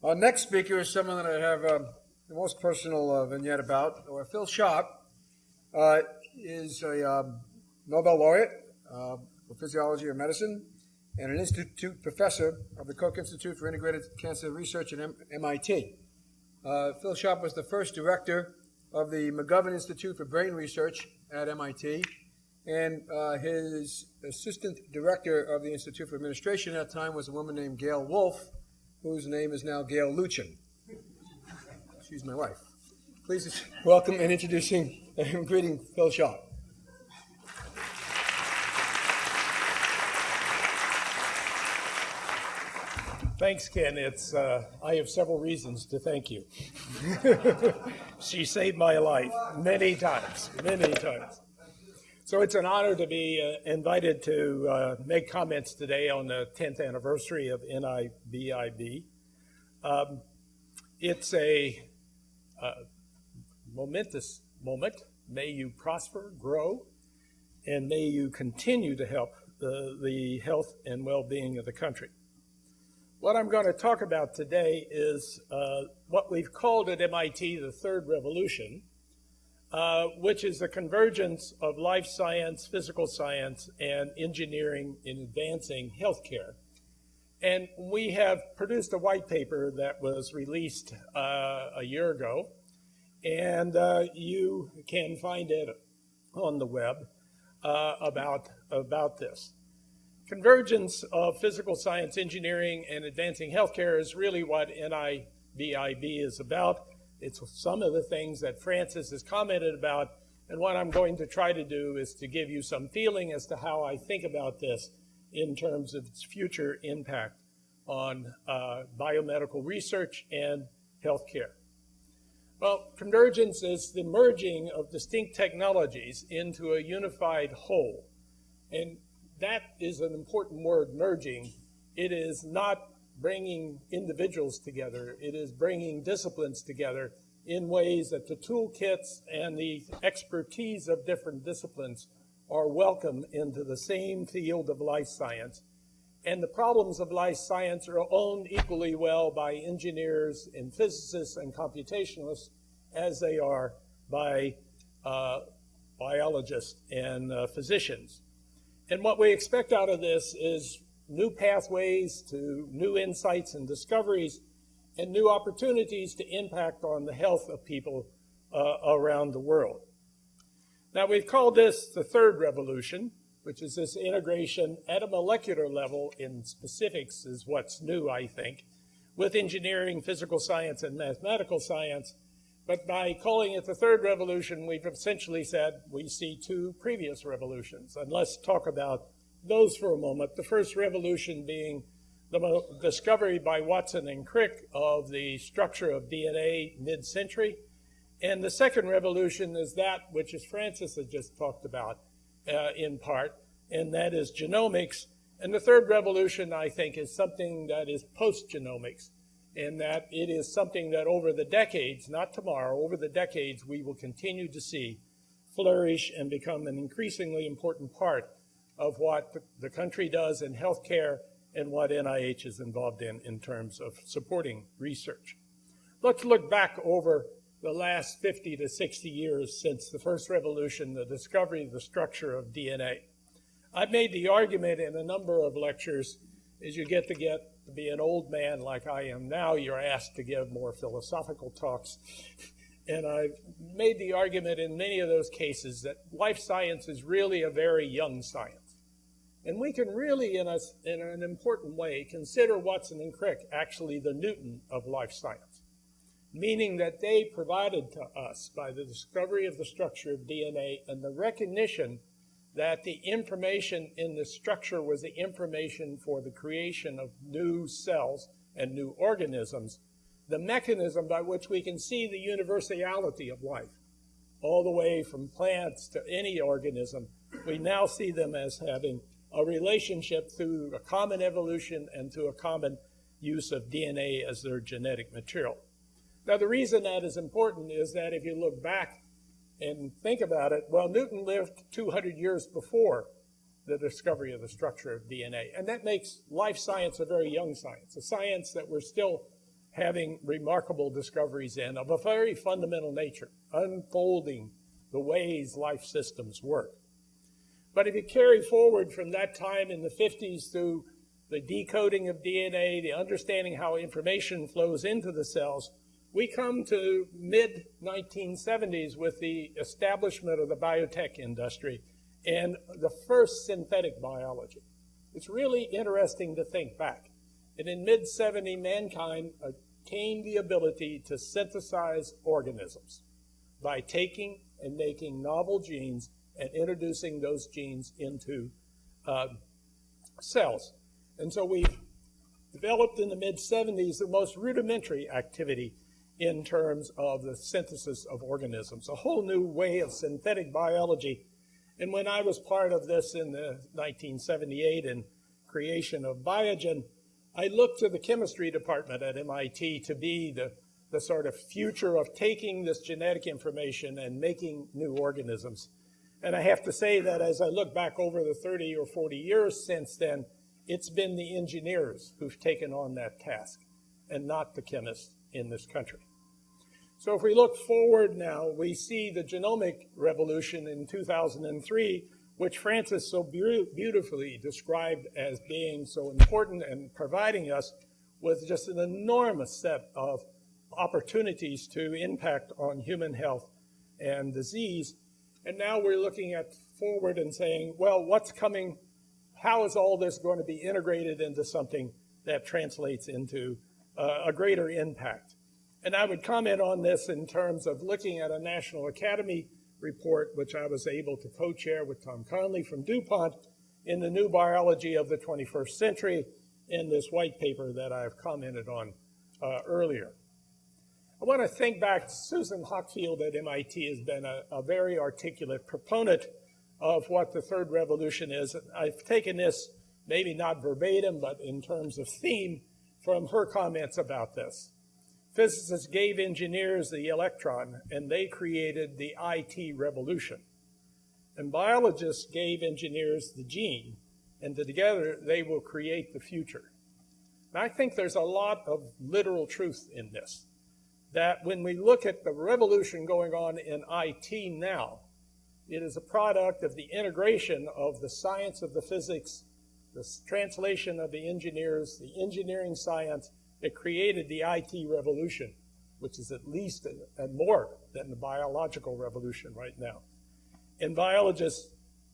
Our next speaker is someone that I have um, the most personal uh, vignette about. Or Phil Sharp uh, is a um, Nobel laureate uh, for physiology or medicine and an institute professor of the Koch Institute for Integrated Cancer Research at M- MIT. Uh, Phil Sharp was the first director of the McGovern Institute for Brain Research at MIT, and uh, his assistant director of the Institute for Administration at that time was a woman named Gail Wolf, whose name is now Gail Lutchen. She's my wife. Please welcome and introducing and greeting Phil Sharp. Thanks, Ken. It's uh, I have several reasons to thank you. she saved my life many times, many times. So it's an honor to be uh, invited to uh, make comments today on the 10th anniversary of NIBIB. Um, it's a uh, momentous moment. May you prosper, grow, and may you continue to help the, the health and well-being of the country. What I'm going to talk about today is uh, what we've called at MIT the third revolution, uh, which is the convergence of life science, physical science, and engineering in advancing healthcare. And we have produced a white paper that was released uh, a year ago, and uh, you can find it on the web uh, about, about this. Convergence of physical science, engineering, and advancing healthcare is really what NIBIB is about. It's some of the things that Francis has commented about, and what I'm going to try to do is to give you some feeling as to how I think about this in terms of its future impact on uh, biomedical research and healthcare. Well, convergence is the merging of distinct technologies into a unified whole. And that is an important word, merging. It is not bringing individuals together. It is bringing disciplines together in ways that the toolkits and the expertise of different disciplines are welcome into the same field of life science. And the problems of life science are owned equally well by engineers and physicists and computationalists as they are by uh, biologists and uh, physicians. And what we expect out of this is new pathways to new insights and discoveries and new opportunities to impact on the health of people uh, around the world. Now, we've called this the third revolution, which is this integration at a molecular level in specifics is what's new, I think, with engineering, physical science, and mathematical science. But by calling it the third revolution, we've essentially said we see two previous revolutions. And let's talk about those for a moment. The first revolution being the discovery by Watson and Crick of the structure of DNA mid-century. And the second revolution is that which, as Francis has just talked about uh, in part, and that is genomics. And the third revolution, I think, is something that is post-genomics and that it is something that over the decades, not tomorrow, over the decades, we will continue to see flourish and become an increasingly important part of what the country does in healthcare and what NIH is involved in in terms of supporting research. Let's look back over the last 50 to 60 years since the first revolution, the discovery of the structure of DNA. I've made the argument in a number of lectures as you get to get to be an old man like I am now, you're asked to give more philosophical talks. And I've made the argument in many of those cases that life science is really a very young science. And we can really, in, a, in an important way, consider Watson and Crick actually the Newton of life science, meaning that they provided to us, by the discovery of the structure of DNA and the recognition that the information in the structure was the information for the creation of new cells and new organisms, the mechanism by which we can see the universality of life, all the way from plants to any organism, we now see them as having a relationship through a common evolution and through a common use of DNA as their genetic material. Now, the reason that is important is that if you look back and think about it, well, Newton lived 200 years before the discovery of the structure of DNA. And that makes life science a very young science, a science that we're still having remarkable discoveries in of a very fundamental nature, unfolding the ways life systems work. But if you carry forward from that time in the 50s through the decoding of DNA, the understanding how information flows into the cells, we come to mid 1970s with the establishment of the biotech industry and the first synthetic biology. It's really interesting to think back. And in mid 70, mankind attained the ability to synthesize organisms by taking and making novel genes and introducing those genes into uh, cells. And so we developed in the mid 70s the most rudimentary activity in terms of the synthesis of organisms, a whole new way of synthetic biology. And when I was part of this in the 1978 and creation of Biogen, I looked to the chemistry department at MIT to be the, the sort of future of taking this genetic information and making new organisms. And I have to say that as I look back over the 30 or 40 years since then, it's been the engineers who've taken on that task and not the chemists in this country. So if we look forward now, we see the genomic revolution in 2003, which Francis so be beautifully described as being so important and providing us with just an enormous set of opportunities to impact on human health and disease. And now we're looking at forward and saying, well, what's coming? How is all this going to be integrated into something that translates into uh, a greater impact? And I would comment on this in terms of looking at a National Academy report, which I was able to co-chair with Tom Connelly from DuPont in the new biology of the 21st century in this white paper that I've commented on uh, earlier. I want to think back, Susan Hockfield at MIT has been a, a very articulate proponent of what the third revolution is. I've taken this, maybe not verbatim, but in terms of theme, from her comments about this. Physicists gave engineers the electron, and they created the IT revolution. And biologists gave engineers the gene, and together they will create the future. And I think there's a lot of literal truth in this. That when we look at the revolution going on in IT now, it is a product of the integration of the science of the physics, the translation of the engineers, the engineering science, it created the IT revolution, which is at least a, a more than the biological revolution right now. And biologists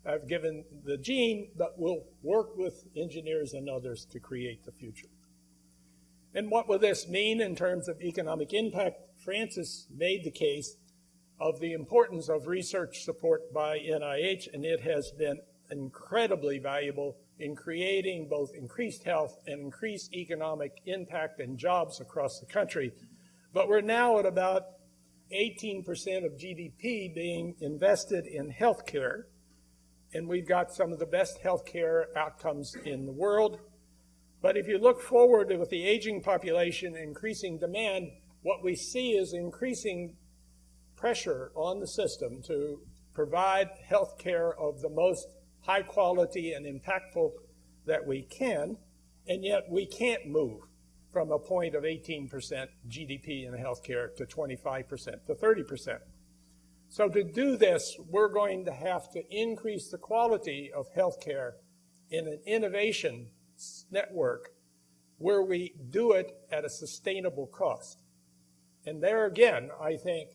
have given the gene, but will work with engineers and others to create the future. And what will this mean in terms of economic impact? Francis made the case of the importance of research support by NIH, and it has been incredibly valuable in creating both increased health and increased economic impact and jobs across the country. But we're now at about 18% of GDP being invested in healthcare, and we've got some of the best healthcare outcomes in the world. But if you look forward with the aging population, and increasing demand, what we see is increasing pressure on the system to provide health care of the most high quality and impactful that we can, and yet we can't move from a point of 18% GDP in healthcare to 25% to 30%. So to do this, we're going to have to increase the quality of healthcare in an innovation network where we do it at a sustainable cost. And there again, I think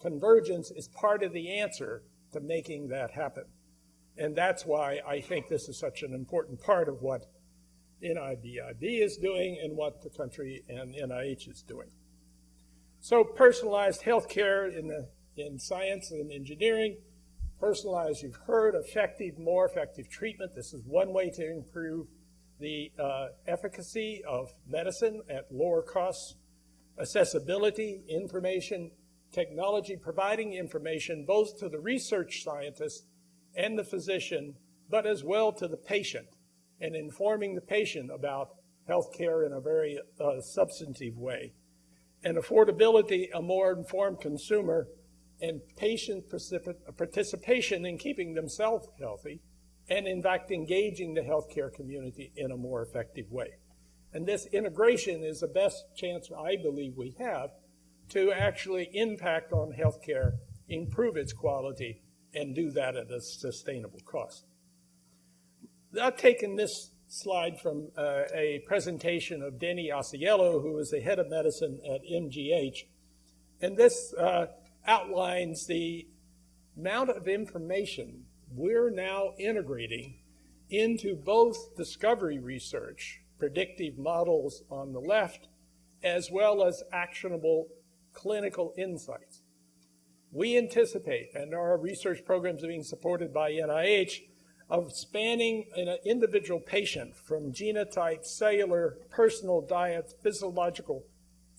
convergence is part of the answer to making that happen. And that's why I think this is such an important part of what NIBIB is doing and what the country and NIH is doing. So personalized healthcare in, the, in science and engineering, personalized, you've heard, effective, more effective treatment. This is one way to improve the uh, efficacy of medicine at lower costs, accessibility, information, technology, providing information both to the research scientist and the physician, but as well to the patient and informing the patient about health care in a very uh, substantive way. And affordability, a more informed consumer, and patient participation in keeping themselves healthy, and in fact engaging the healthcare community in a more effective way. And this integration is the best chance I believe we have to actually impact on healthcare, improve its quality, and do that at a sustainable cost. I've taken this slide from uh, a presentation of Denny Ausiello, who is the head of medicine at MGH. And this uh, outlines the amount of information we're now integrating into both discovery research, predictive models on the left, as well as actionable clinical insights. We anticipate, and our research programs are being supported by NIH, of spanning an individual patient from genotype, cellular, personal diet, physiological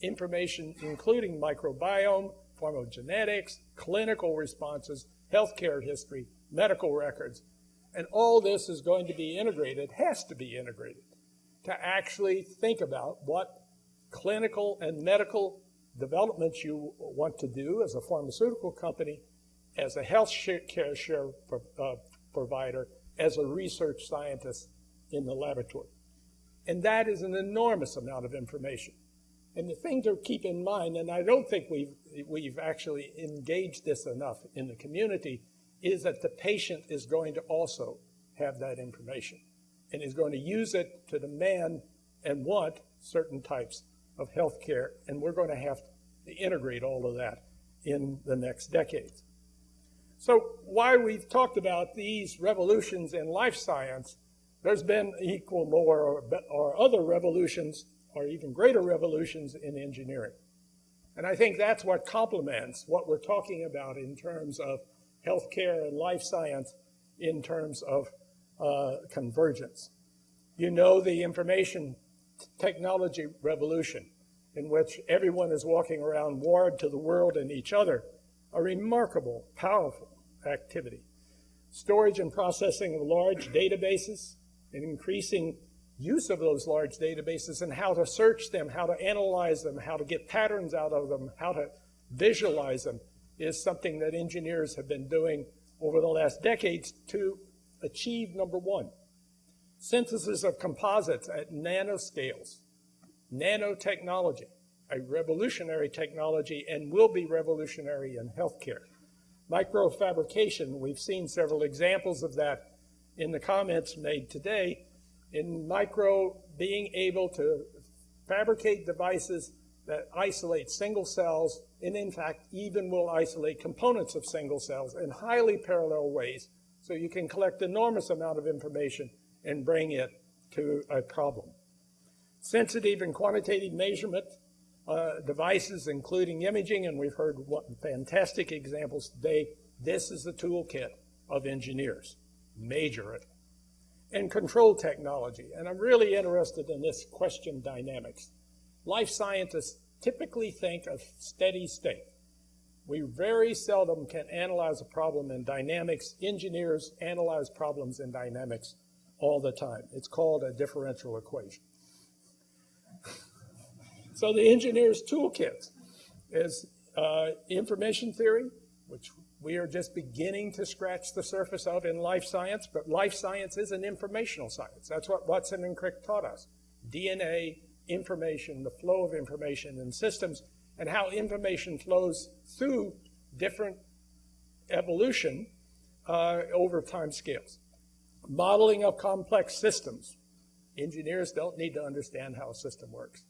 information, including microbiome, pharmacogenetics, clinical responses, healthcare history, medical records. And all this is going to be integrated, has to be integrated, to actually think about what clinical and medical developments you want to do as a pharmaceutical company, as a health care share uh, provider, as a research scientist in the laboratory. And that is an enormous amount of information. And the thing to keep in mind, and I don't think we've, we've actually engaged this enough in the community, is that the patient is going to also have that information and is going to use it to demand and want certain types of health care. And we're going to have to integrate all of that in the next decades. So why we've talked about these revolutions in life science, there's been equal more or, or other revolutions or even greater revolutions in engineering. And I think that's what complements what we're talking about in terms of healthcare and life science in terms of uh, convergence. You know the information technology revolution in which everyone is walking around wired to the world and each other, a remarkable, powerful activity. Storage and processing of large databases and increasing use of those large databases and how to search them, how to analyze them, how to get patterns out of them, how to visualize them is something that engineers have been doing over the last decades to achieve number one. Synthesis of composites at nanoscales, nanotechnology, a revolutionary technology and will be revolutionary in healthcare. Microfabrication, we've seen several examples of that in the comments made today. In micro, being able to fabricate devices that isolate single cells and in fact even will isolate components of single cells in highly parallel ways so you can collect enormous amount of information and bring it to a problem. Sensitive and quantitative measurement uh, devices, including imaging, and we've heard what fantastic examples today. This is the toolkit of engineers. Major it. And control technology. And I'm really interested in this question dynamics. Life scientists typically think of steady state. We very seldom can analyze a problem in dynamics. Engineers analyze problems in dynamics all the time. It's called a differential equation. So the engineer's toolkit is uh, information theory, which we are just beginning to scratch the surface of in life science, but life science is an informational science. That's what Watson and Crick taught us. DNA, information, the flow of information in systems, and how information flows through different evolution uh, over time scales. Modeling of complex systems. Engineers don't need to understand how a system works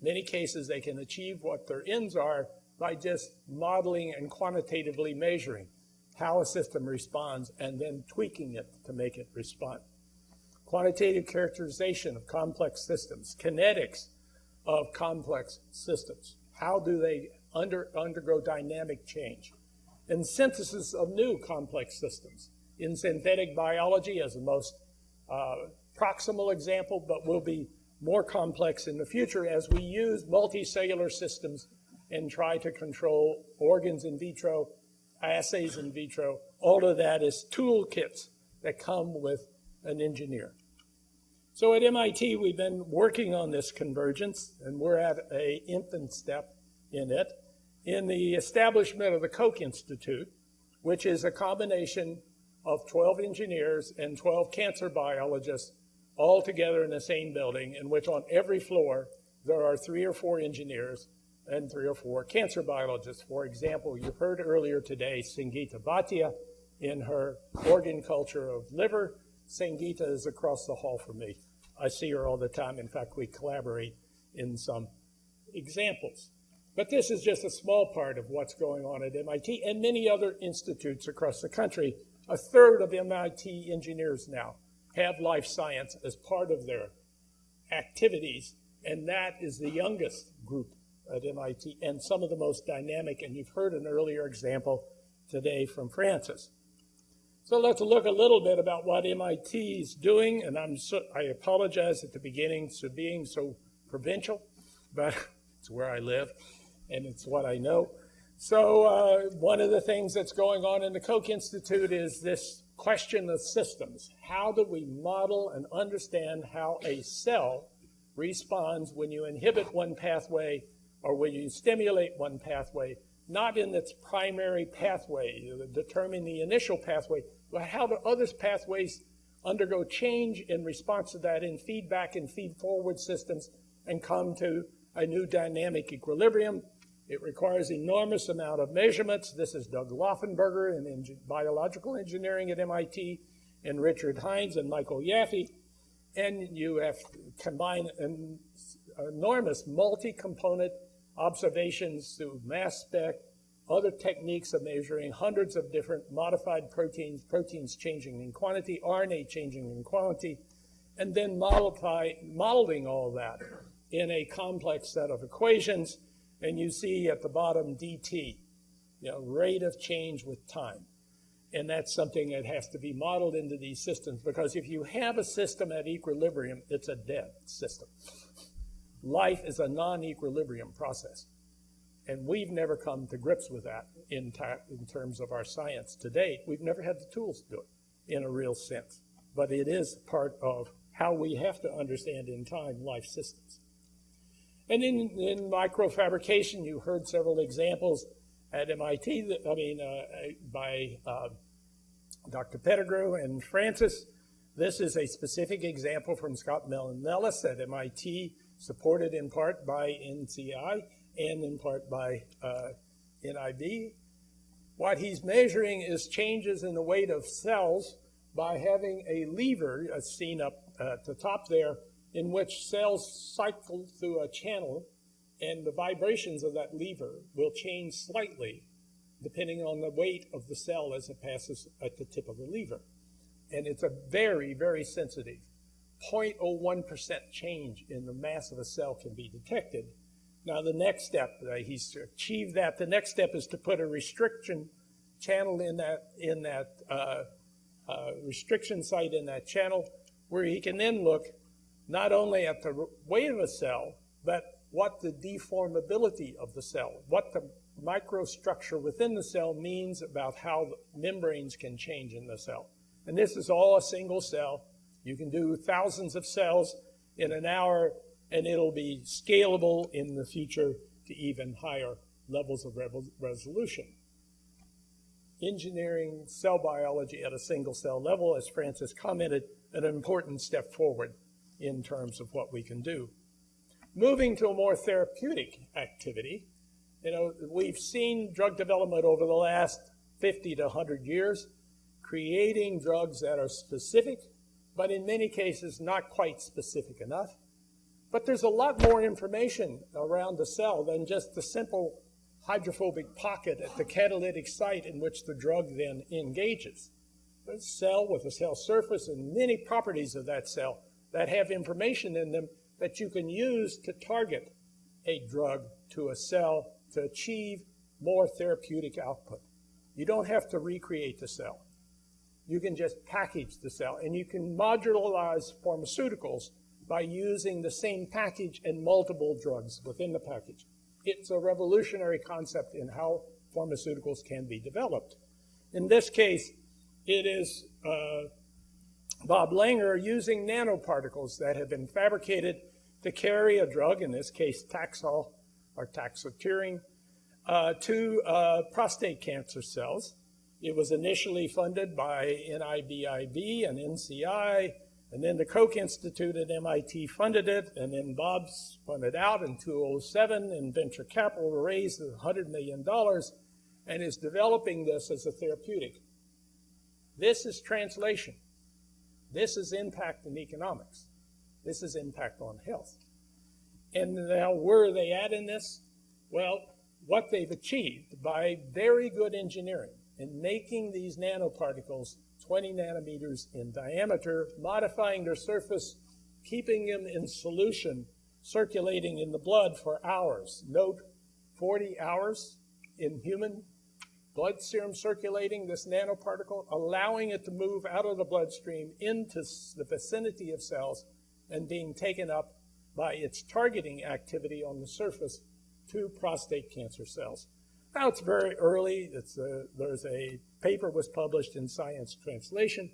many cases they can achieve what their ends are by just modeling and quantitatively measuring how a system responds and then tweaking it to make it respond. Quantitative characterization of complex systems, kinetics of complex systems. How do they under, undergo dynamic change? And synthesis of new complex systems. In synthetic biology as the most uh, proximal example, but will be more complex in the future as we use multicellular systems and try to control organs in vitro, assays in vitro. All of that is toolkits that come with an engineer. So at MIT, we've been working on this convergence, and we're at a infant step in it, in the establishment of the Koch Institute, which is a combination of 12 engineers and 12 cancer biologists all together in the same building, in which on every floor there are three or four engineers and three or four cancer biologists. For example, you heard earlier today Sangeeta Bhatia in her organ culture of liver. Sangeeta is across the hall from me. I see her all the time. In fact, we collaborate in some examples. But this is just a small part of what's going on at MIT and many other institutes across the country. A third of MIT engineers now have life science as part of their activities, and that is the youngest group at MIT and some of the most dynamic. And you've heard an earlier example today from Francis. So let's look a little bit about what MIT is doing. And I'm so, I apologize at the beginning for being so provincial, but it's where I live and it's what I know. So uh, one of the things that's going on in the Koch Institute is this question of systems. How do we model and understand how a cell responds when you inhibit one pathway or when you stimulate one pathway, not in its primary pathway, determine the initial pathway, how do other pathways undergo change in response to that in feedback and feed forward systems and come to a new dynamic equilibrium it requires enormous amount of measurements. This is Doug Lauffenburger in biological engineering at MIT, and Richard Hynes and Michael Yaffe. And you have to combine an enormous multi-component observations through mass spec, other techniques of measuring hundreds of different modified proteins, proteins changing in quantity, RNA changing in quantity, and then modify, modeling all that in a complex set of equations and you see at the bottom dt, you know, rate of change with time. And that's something that has to be modeled into these systems because if you have a system at equilibrium, it's a dead system. Life is a non-equilibrium process. And we've never come to grips with that in, in terms of our science to date. We've never had the tools to do it in a real sense. But it is part of how we have to understand in time life systems. And in, in microfabrication, you heard several examples at MIT, that, I mean, uh, by uh, Dr. Pettigrew and Francis. This is a specific example from Scott Mellon Nellis at MIT, supported in part by NCI and in part by uh, NIB. What he's measuring is changes in the weight of cells by having a lever, as seen up at the top there, in which cells cycle through a channel and the vibrations of that lever will change slightly depending on the weight of the cell as it passes at the tip of the lever. And it's a very, very sensitive 0.01% change in the mass of a cell can be detected. Now the next step, uh, he's achieved that, the next step is to put a restriction channel in that, in that uh, uh, restriction site in that channel where he can then look not only at the weight of a cell, but what the deformability of the cell, what the microstructure within the cell means about how membranes can change in the cell. And this is all a single cell. You can do thousands of cells in an hour, and it'll be scalable in the future to even higher levels of resolution. Engineering cell biology at a single cell level, as Francis commented, an important step forward in terms of what we can do. Moving to a more therapeutic activity, you know, we've seen drug development over the last 50 to 100 years, creating drugs that are specific, but in many cases not quite specific enough. But there's a lot more information around the cell than just the simple hydrophobic pocket at the catalytic site in which the drug then engages. The cell with a cell surface and many properties of that cell that have information in them that you can use to target a drug to a cell to achieve more therapeutic output. You don't have to recreate the cell. You can just package the cell, and you can modularize pharmaceuticals by using the same package and multiple drugs within the package. It's a revolutionary concept in how pharmaceuticals can be developed. In this case, it is uh, Bob Langer using nanoparticles that have been fabricated to carry a drug, in this case Taxol or taxotere, uh, to uh, prostate cancer cells. It was initially funded by NIBIB and NCI And then the Koch Institute at MIT funded it, and then Bob spun it out in 2007, and venture capital raised $100 million and is developing this as a therapeutic. This is translation. This is impact in economics. This is impact on health. And now, where are they at in this? Well, what they've achieved by very good engineering in making these nanoparticles 20 nanometers in diameter, modifying their surface, keeping them in solution, circulating in the blood for hours. Note 40 hours in human blood serum circulating this nanoparticle, allowing it to move out of the bloodstream into the vicinity of cells and being taken up by its targeting activity on the surface to prostate cancer cells. Now it's very early. It's a, there's a paper was published in Science Translation,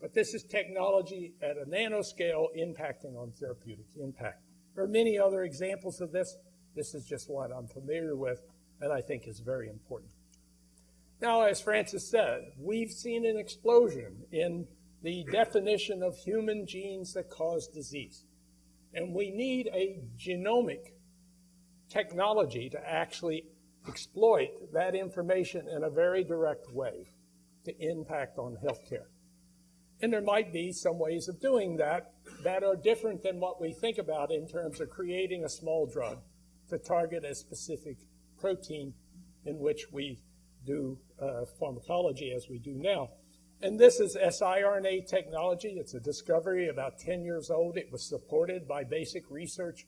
but this is technology at a nanoscale impacting on therapeutic impact. There are many other examples of this. This is just one I'm familiar with and I think is very important. Now, as Francis said, we've seen an explosion in the definition of human genes that cause disease. And we need a genomic technology to actually exploit that information in a very direct way to impact on healthcare. And there might be some ways of doing that that are different than what we think about in terms of creating a small drug to target a specific protein in which we do uh, pharmacology as we do now. And this is siRNA technology. It's a discovery about 10 years old. It was supported by basic research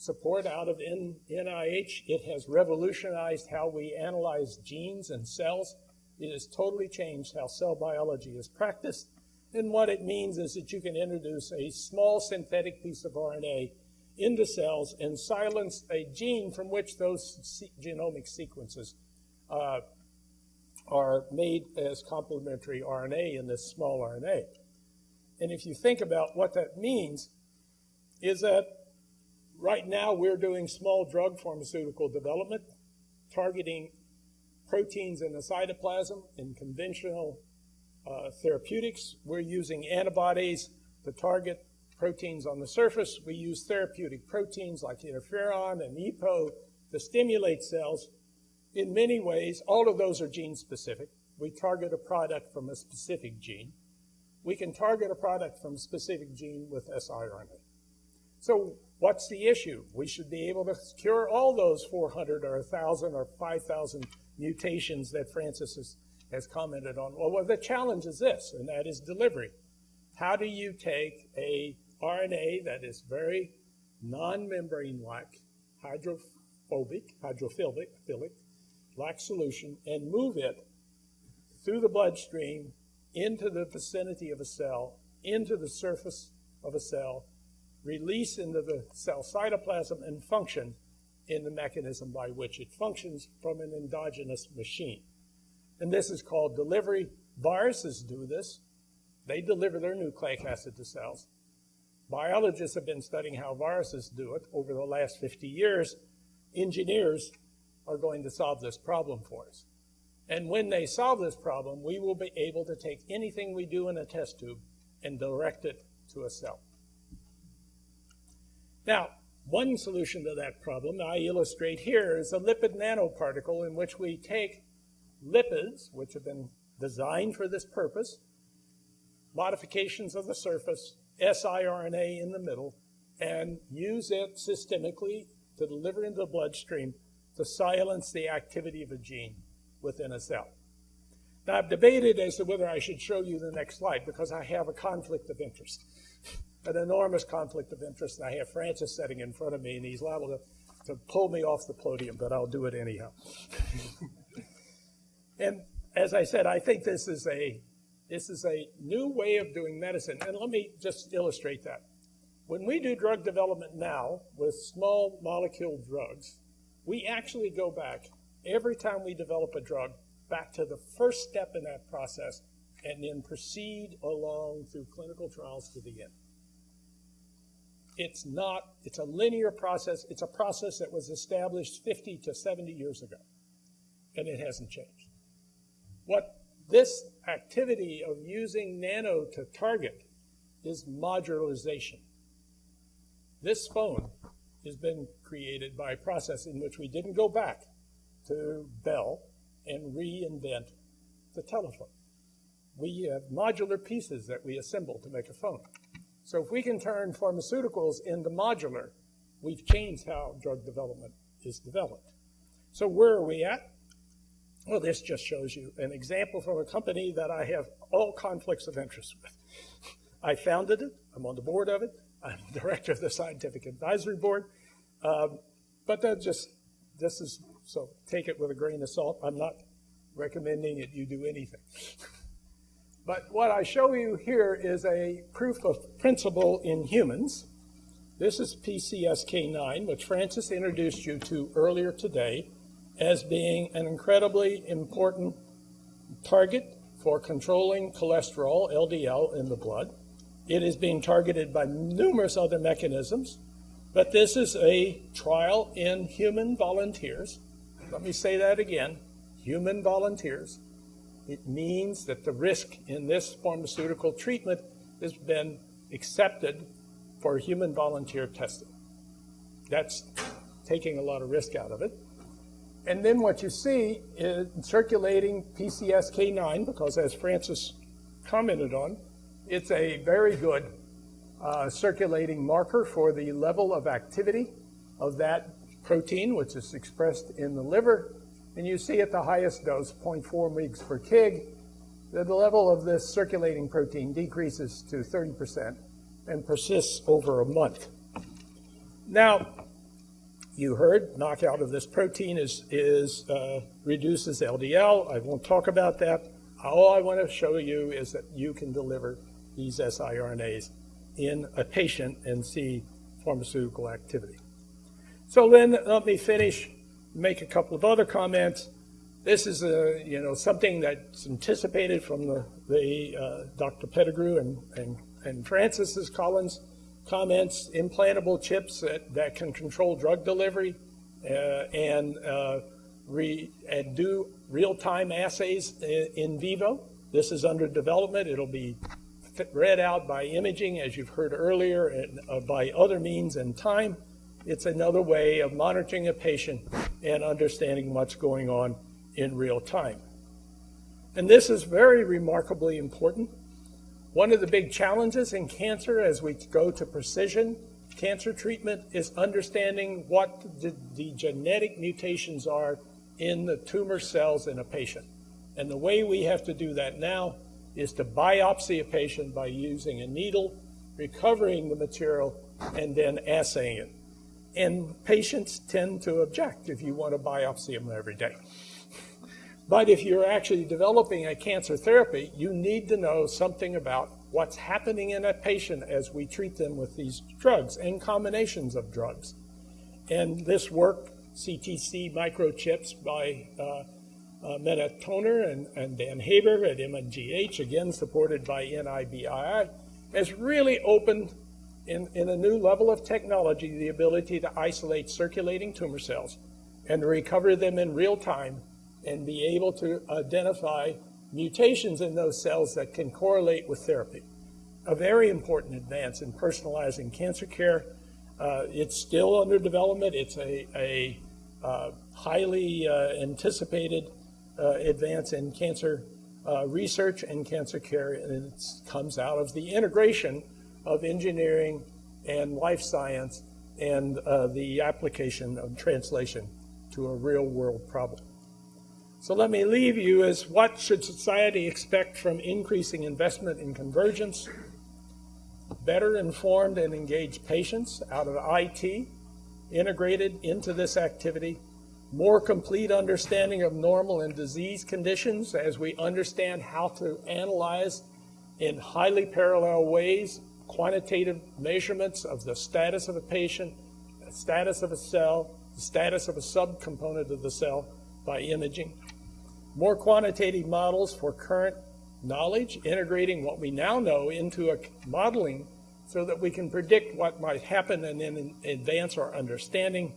support out of NIH. It has revolutionized how we analyze genes and cells. It has totally changed how cell biology is practiced. And what it means is that you can introduce a small synthetic piece of RNA into cells and silence a gene from which those genomic sequences uh, are made as complementary RNA in this small RNA. And if you think about what that means, is that right now we're doing small drug pharmaceutical development targeting proteins in the cytoplasm in conventional uh, therapeutics. We're using antibodies to target proteins on the surface. We use therapeutic proteins like interferon and EPO to stimulate cells in many ways, all of those are gene specific. We target a product from a specific gene. We can target a product from a specific gene with siRNA. So what's the issue? We should be able to cure all those 400 or 1,000 or 5,000 mutations that Francis has, has commented on. Well, well, the challenge is this, and that is delivery. How do you take a RNA that is very non-membrane-like, hydrophobic, hydrophilic, philic, black solution and move it through the bloodstream into the vicinity of a cell, into the surface of a cell, release into the cell cytoplasm, and function in the mechanism by which it functions from an endogenous machine. And this is called delivery. Viruses do this. They deliver their nucleic acid to cells. Biologists have been studying how viruses do it over the last 50 years. Engineers are going to solve this problem for us. And when they solve this problem, we will be able to take anything we do in a test tube and direct it to a cell. Now, one solution to that problem I illustrate here is a lipid nanoparticle in which we take lipids, which have been designed for this purpose, modifications of the surface, siRNA in the middle, and use it systemically to deliver into the bloodstream to silence the activity of a gene within a cell. Now, I've debated as to whether I should show you the next slide because I have a conflict of interest, an enormous conflict of interest. And I have Francis sitting in front of me, and he's liable to, to pull me off the podium, but I'll do it anyhow. and as I said, I think this is a this is a new way of doing medicine. And let me just illustrate that. When we do drug development now with small molecule drugs, we actually go back every time we develop a drug back to the first step in that process and then proceed along through clinical trials to the end. It's not, it's a linear process. It's a process that was established 50 to 70 years ago, and it hasn't changed. What this activity of using nano to target is modularization. This phone has been created by a process in which we didn't go back to Bell and reinvent the telephone. We have modular pieces that we assemble to make a phone. So if we can turn pharmaceuticals into modular, we've changed how drug development is developed. So where are we at? Well, this just shows you an example from a company that I have all conflicts of interest with. I founded it. I'm on the board of it. I'm director of the scientific advisory board. Um, but that just, this is, so take it with a grain of salt. I'm not recommending that you do anything. but what I show you here is a proof of principle in humans. This is PCSK9, which Francis introduced you to earlier today as being an incredibly important target for controlling cholesterol, LDL, in the blood. It is being targeted by numerous other mechanisms, but this is a trial in human volunteers. Let me say that again human volunteers. It means that the risk in this pharmaceutical treatment has been accepted for human volunteer testing. That's taking a lot of risk out of it. And then what you see is circulating PCSK9, because as Francis commented on, it's a very good uh, circulating marker for the level of activity of that protein, which is expressed in the liver. And you see at the highest dose, 0.4 mg per kg, that the level of this circulating protein decreases to 30% and persists over a month. Now, you heard knockout of this protein is, is uh, reduces LDL. I won't talk about that. All I want to show you is that you can deliver these siRNAs in a patient and see pharmaceutical activity. So then let me finish, make a couple of other comments. This is a, you know, something that's anticipated from the, the uh, Dr. Pettigrew and, and, and Francis's Collins comments, implantable chips that, that can control drug delivery uh, and, uh, re, and do real-time assays in, in vivo. This is under development. It'll be read out by imaging, as you've heard earlier, and uh, by other means and time. It's another way of monitoring a patient and understanding what's going on in real time. And this is very remarkably important. One of the big challenges in cancer as we go to precision cancer treatment is understanding what the, the genetic mutations are in the tumor cells in a patient. And the way we have to do that now is to biopsy a patient by using a needle, recovering the material, and then assaying it. And patients tend to object if you want to biopsy them every day. But if you're actually developing a cancer therapy, you need to know something about what's happening in a patient as we treat them with these drugs and combinations of drugs. And this work, CTC microchips by uh, uh, Mehmet Toner and, and Dan Haber at MGH, again supported by NIBIB, has really opened in, in a new level of technology the ability to isolate circulating tumor cells and recover them in real time and be able to identify mutations in those cells that can correlate with therapy. A very important advance in personalizing cancer care. Uh, it's still under development. It's a, a uh, highly uh, anticipated uh, advance in cancer uh, research and cancer care, and it comes out of the integration of engineering and life science and uh, the application of translation to a real world problem. So let me leave you as what should society expect from increasing investment in convergence, better informed and engaged patients out of IT integrated into this activity, more complete understanding of normal and disease conditions as we understand how to analyze in highly parallel ways quantitative measurements of the status of a patient, the status of a cell, the status of a subcomponent of the cell by imaging. More quantitative models for current knowledge, integrating what we now know into a modeling so that we can predict what might happen and then advance our understanding.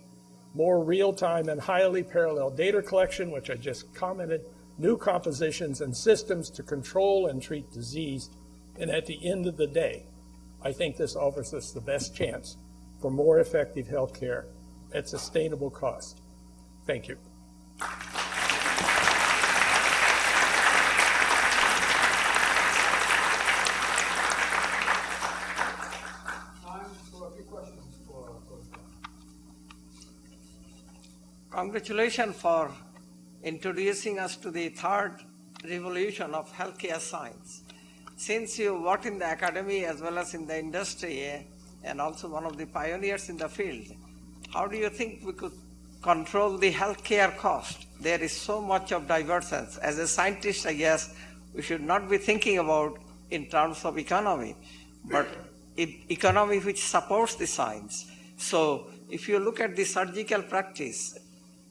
More real-time and highly parallel data collection, which I just commented, new compositions and systems to control and treat disease, and at the end of the day, I think this offers us the best chance for more effective health care at sustainable cost. Thank you. Congratulations for introducing us to the third revolution of healthcare science. Since you work in the academy as well as in the industry and also one of the pioneers in the field, how do you think we could control the healthcare cost? There is so much of divergence. As a scientist, I guess we should not be thinking about in terms of economy, but economy which supports the science. So if you look at the surgical practice,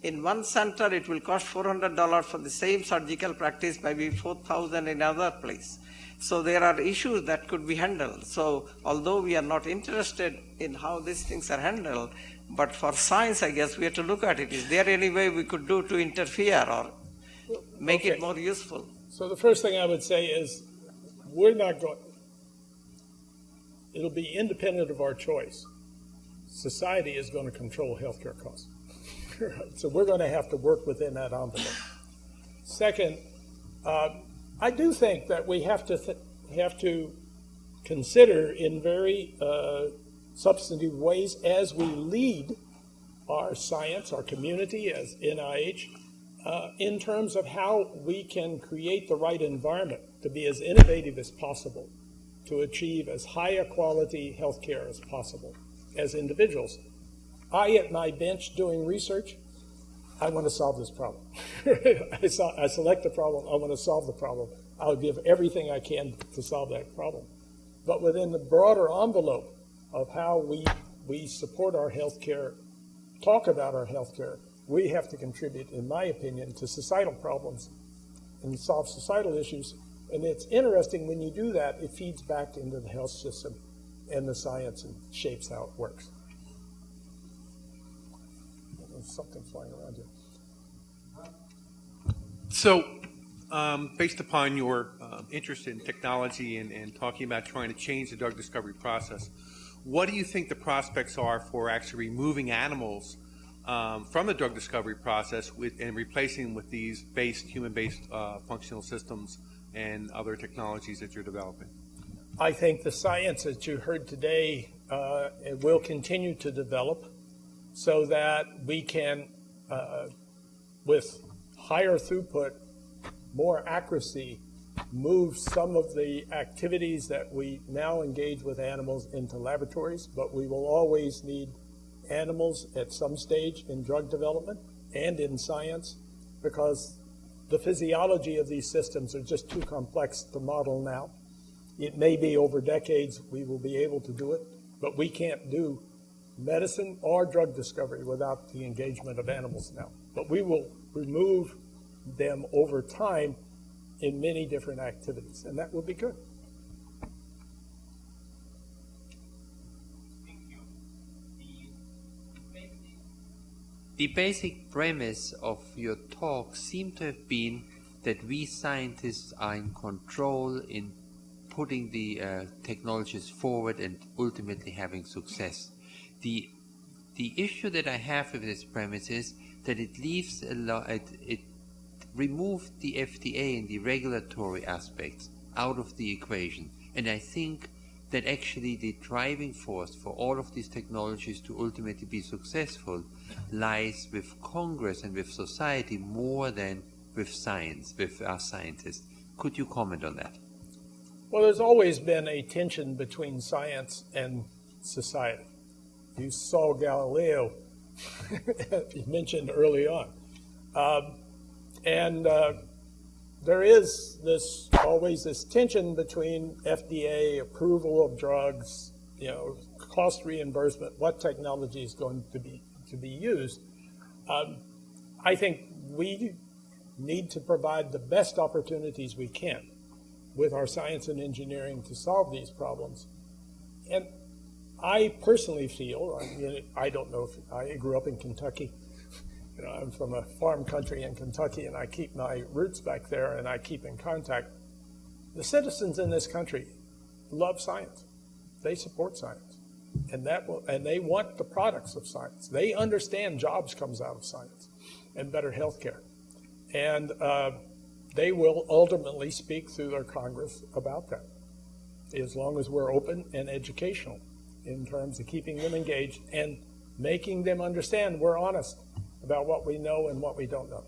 in one center it will cost $400 for the same surgical practice, maybe 4000 in another place. So there are issues that could be handled. So although we are not interested in how these things are handled, but for science, I guess we have to look at it. Is there any way we could do to interfere or make Okay. it more useful? So the first thing I would say is, we're not going, it'll be independent of our choice. Society is going to control healthcare costs. Right, So we're going to have to work within that envelope. Second, uh, I do think that we have to, have to consider in very uh, substantive ways as we lead our science, our community as NIH, uh, in terms of how we can create the right environment to be as innovative as possible, to achieve as high a quality healthcare as possible as individuals. I, at my bench doing research, I want to solve this problem. I, I select the problem, I want to solve the problem. I'll give everything I can to solve that problem. But within the broader envelope of how we, we support our healthcare, talk about our healthcare, we have to contribute, in my opinion, to societal problems and solve societal issues. And it's interesting when you do that, it feeds back into the health system and the science and shapes how it works. There's something flying around here. So, um, based upon your um, interest in technology and, and talking about trying to change the drug discovery process, what do you think the prospects are for actually removing animals um, from the drug discovery process with, and replacing them with these based human-based uh, functional systems and other technologies that you're developing? I think the science that you heard today uh, will continue to develop so that we can, uh, with higher throughput, more accuracy, move some of the activities that we now engage with animals into laboratories, but we will always need animals at some stage in drug development and in science because the physiology of these systems are just too complex to model now. It may be over decades we will be able to do it, but we can't do medicine or drug discovery without the engagement of animals now. But we will remove them over time in many different activities, and that will be good. The basic premise of your talk seemed to have been that we scientists are in control in putting the uh, technologies forward and ultimately having success. The the issue that I have with this premise is that it leaves a lot. It, it removed the FDA and the regulatory aspects out of the equation, and I think that actually the driving force for all of these technologies to ultimately be successful lies with Congress and with society more than with science, with our scientists. Could you comment on that? Well, there's always been a tension between science and society. You saw Galileo you mentioned early on. Um, and uh, there is this always this tension between FDA approval of drugs, you know, cost reimbursement, what technology is going to be to be used. Um, I think we need to provide the best opportunities we can with our science and engineering to solve these problems. And I personally feel, I, mean, I don't know if I grew up in Kentucky. You know, I'm from a farm country in Kentucky, and I keep my roots back there, and I keep in contact. The citizens in this country love science, they support science. And that will, and they want the products of science. They understand jobs comes out of science and better health care. And uh, they will ultimately speak through their Congress about that, as long as we're open and educational in terms of keeping them engaged and making them understand we're honest about what we know and what we don't know.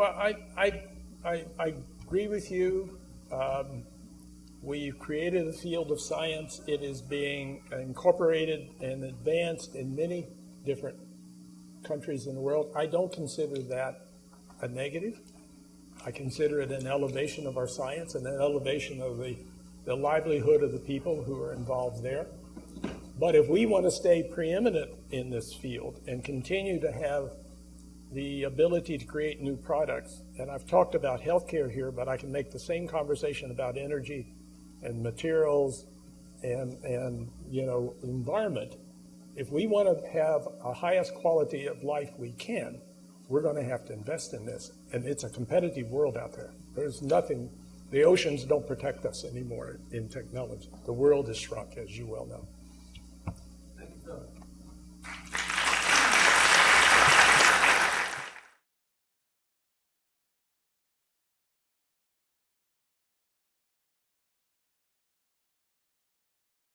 Well, I, I, I, I agree with you. Um, we've created a field of science. It is being incorporated and advanced in many different countries in the world. I don't consider that a negative. I consider it an elevation of our science and an elevation of the, the livelihood of the people who are involved there. But if we want to stay preeminent in this field and continue to have the ability to create new products. And I've talked about healthcare here, but I can make the same conversation about energy and materials and, and you know, environment. If we want to have a highest quality of life we can, we're going to have to invest in this. And it's a competitive world out there. There's nothing, the oceans don't protect us anymore in technology. The world is shrunk, as you well know.